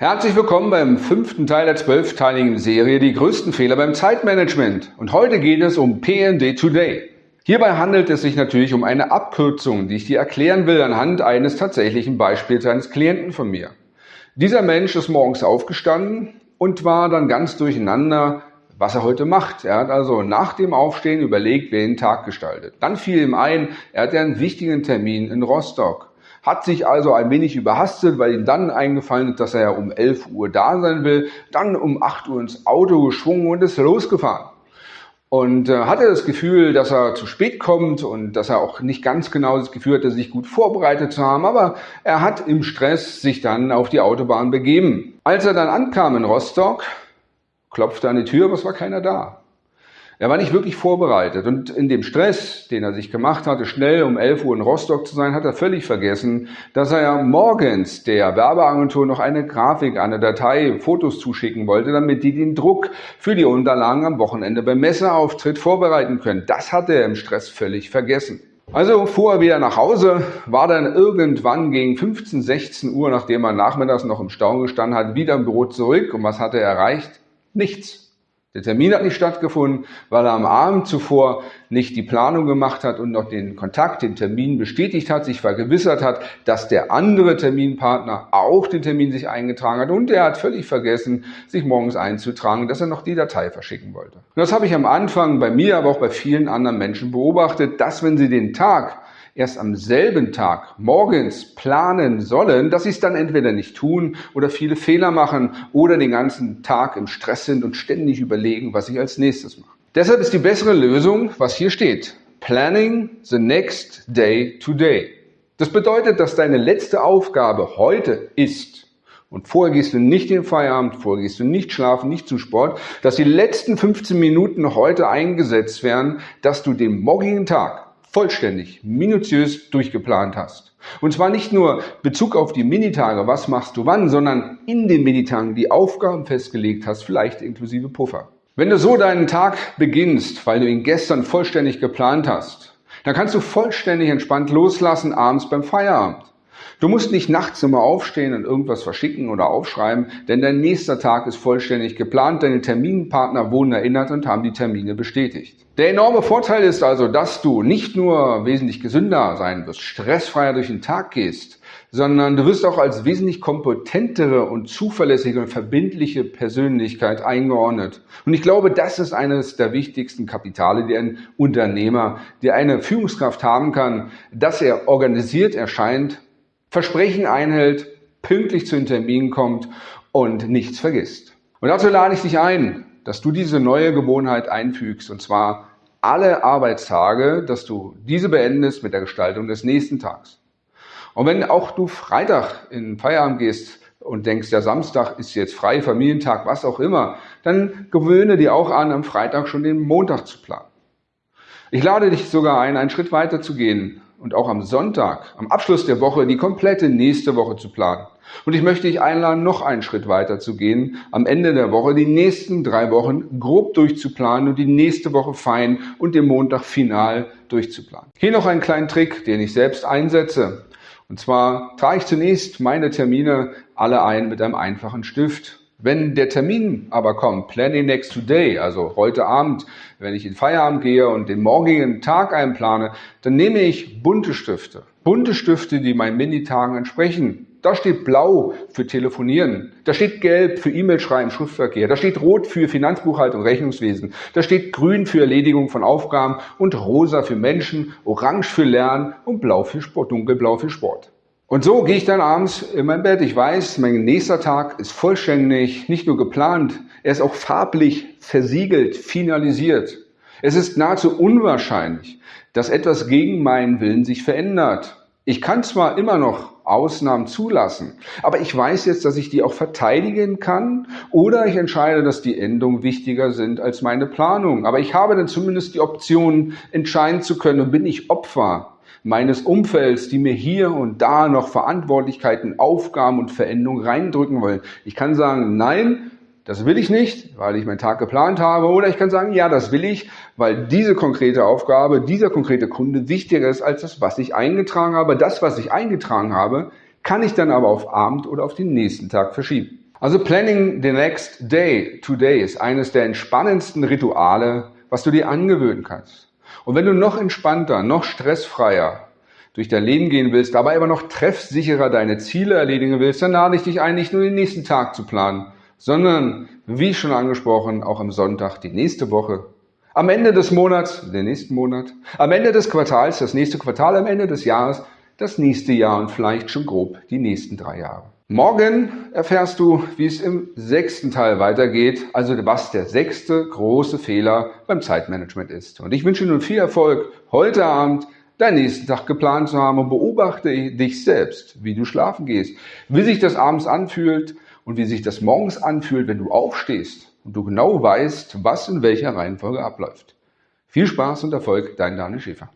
Herzlich willkommen beim fünften Teil der zwölfteiligen Serie Die größten Fehler beim Zeitmanagement. Und heute geht es um PND Today. Hierbei handelt es sich natürlich um eine Abkürzung, die ich dir erklären will anhand eines tatsächlichen Beispiels eines Klienten von mir. Dieser Mensch ist morgens aufgestanden und war dann ganz durcheinander, was er heute macht. Er hat also nach dem Aufstehen überlegt, wer den Tag gestaltet. Dann fiel ihm ein, er hatte einen wichtigen Termin in Rostock hat sich also ein wenig überhastet, weil ihm dann eingefallen ist, dass er ja um 11 Uhr da sein will, dann um 8 Uhr ins Auto geschwungen und ist losgefahren. Und äh, hatte das Gefühl, dass er zu spät kommt und dass er auch nicht ganz genau das Gefühl hatte, sich gut vorbereitet zu haben, aber er hat im Stress sich dann auf die Autobahn begeben. Als er dann ankam in Rostock, klopfte an die Tür, aber es war keiner da. Er war nicht wirklich vorbereitet und in dem Stress, den er sich gemacht hatte, schnell um 11 Uhr in Rostock zu sein, hat er völlig vergessen, dass er ja morgens der Werbeagentur noch eine Grafik, eine Datei, Fotos zuschicken wollte, damit die den Druck für die Unterlagen am Wochenende beim Messeauftritt vorbereiten können. Das hat er im Stress völlig vergessen. Also fuhr er wieder nach Hause, war dann irgendwann gegen 15, 16 Uhr, nachdem er nachmittags noch im Stau gestanden hat, wieder im Büro zurück. Und was hat er erreicht? Nichts. Der Termin hat nicht stattgefunden, weil er am Abend zuvor nicht die Planung gemacht hat und noch den Kontakt, den Termin bestätigt hat, sich vergewissert hat, dass der andere Terminpartner auch den Termin sich eingetragen hat und er hat völlig vergessen, sich morgens einzutragen, dass er noch die Datei verschicken wollte. Und das habe ich am Anfang bei mir, aber auch bei vielen anderen Menschen beobachtet, dass wenn sie den Tag erst am selben Tag morgens planen sollen, dass sie es dann entweder nicht tun oder viele Fehler machen oder den ganzen Tag im Stress sind und ständig überlegen, was ich als nächstes mache. Deshalb ist die bessere Lösung, was hier steht. Planning the next day today. Das bedeutet, dass deine letzte Aufgabe heute ist, und vorher gehst du nicht in den Feierabend, vorher gehst du nicht schlafen, nicht zum Sport, dass die letzten 15 Minuten heute eingesetzt werden, dass du den morgigen Tag vollständig, minutiös durchgeplant hast. Und zwar nicht nur Bezug auf die Minitage, was machst du wann, sondern in den Minitagen die Aufgaben festgelegt hast, vielleicht inklusive Puffer. Wenn du so deinen Tag beginnst, weil du ihn gestern vollständig geplant hast, dann kannst du vollständig entspannt loslassen abends beim Feierabend. Du musst nicht nachts immer aufstehen und irgendwas verschicken oder aufschreiben, denn dein nächster Tag ist vollständig geplant, deine Terminpartner wurden erinnert und haben die Termine bestätigt. Der enorme Vorteil ist also, dass du nicht nur wesentlich gesünder sein wirst, stressfreier durch den Tag gehst, sondern du wirst auch als wesentlich kompetentere und zuverlässige und verbindliche Persönlichkeit eingeordnet. Und ich glaube, das ist eines der wichtigsten Kapitale, die ein Unternehmer, die eine Führungskraft haben kann, dass er organisiert erscheint Versprechen einhält, pünktlich zu den Terminen kommt und nichts vergisst. Und dazu lade ich dich ein, dass du diese neue Gewohnheit einfügst, und zwar alle Arbeitstage, dass du diese beendest mit der Gestaltung des nächsten Tags. Und wenn auch du Freitag in Feierabend gehst und denkst, der Samstag ist jetzt frei, Familientag, was auch immer, dann gewöhne dir auch an, am Freitag schon den Montag zu planen. Ich lade dich sogar ein, einen Schritt weiter zu gehen und auch am Sonntag, am Abschluss der Woche, die komplette nächste Woche zu planen. Und ich möchte dich einladen, noch einen Schritt weiter zu gehen, am Ende der Woche die nächsten drei Wochen grob durchzuplanen und die nächste Woche fein und den Montag final durchzuplanen. Hier noch einen kleinen Trick, den ich selbst einsetze. Und zwar trage ich zunächst meine Termine alle ein mit einem einfachen Stift wenn der Termin aber kommt, Planning Next Today, also heute Abend, wenn ich in Feierabend gehe und den morgigen Tag einplane, dann nehme ich bunte Stifte. Bunte Stifte, die meinen Minitagen entsprechen. Da steht blau für Telefonieren. Da steht gelb für E-Mail schreiben, Schriftverkehr. Da steht rot für Finanzbuchhaltung, Rechnungswesen. Da steht grün für Erledigung von Aufgaben und rosa für Menschen, orange für Lernen und blau für Sport, dunkelblau für Sport. Und so gehe ich dann abends in mein Bett. Ich weiß, mein nächster Tag ist vollständig, nicht nur geplant, er ist auch farblich versiegelt, finalisiert. Es ist nahezu unwahrscheinlich, dass etwas gegen meinen Willen sich verändert. Ich kann zwar immer noch Ausnahmen zulassen, aber ich weiß jetzt, dass ich die auch verteidigen kann oder ich entscheide, dass die Änderungen wichtiger sind als meine Planung. Aber ich habe dann zumindest die Option, entscheiden zu können und bin ich Opfer meines Umfelds, die mir hier und da noch Verantwortlichkeiten, Aufgaben und Veränderungen reindrücken wollen. Ich kann sagen, nein, das will ich nicht, weil ich meinen Tag geplant habe. Oder ich kann sagen, ja, das will ich, weil diese konkrete Aufgabe, dieser konkrete Kunde wichtiger ist als das, was ich eingetragen habe. Das, was ich eingetragen habe, kann ich dann aber auf Abend oder auf den nächsten Tag verschieben. Also Planning the Next Day Today ist eines der entspannendsten Rituale, was du dir angewöhnen kannst. Und wenn du noch entspannter, noch stressfreier durch dein Leben gehen willst, dabei aber noch treffsicherer deine Ziele erledigen willst, dann lade ich dich ein, nicht nur den nächsten Tag zu planen, sondern, wie schon angesprochen, auch am Sonntag die nächste Woche. Am Ende des Monats, den nächsten Monat, am Ende des Quartals, das nächste Quartal, am Ende des Jahres, das nächste Jahr und vielleicht schon grob die nächsten drei Jahre. Morgen erfährst du, wie es im sechsten Teil weitergeht, also was der sechste große Fehler beim Zeitmanagement ist. Und ich wünsche dir nun viel Erfolg heute Abend deinen nächsten Tag geplant zu haben und beobachte dich selbst, wie du schlafen gehst, wie sich das abends anfühlt und wie sich das morgens anfühlt, wenn du aufstehst und du genau weißt, was in welcher Reihenfolge abläuft. Viel Spaß und Erfolg, dein Daniel Schäfer.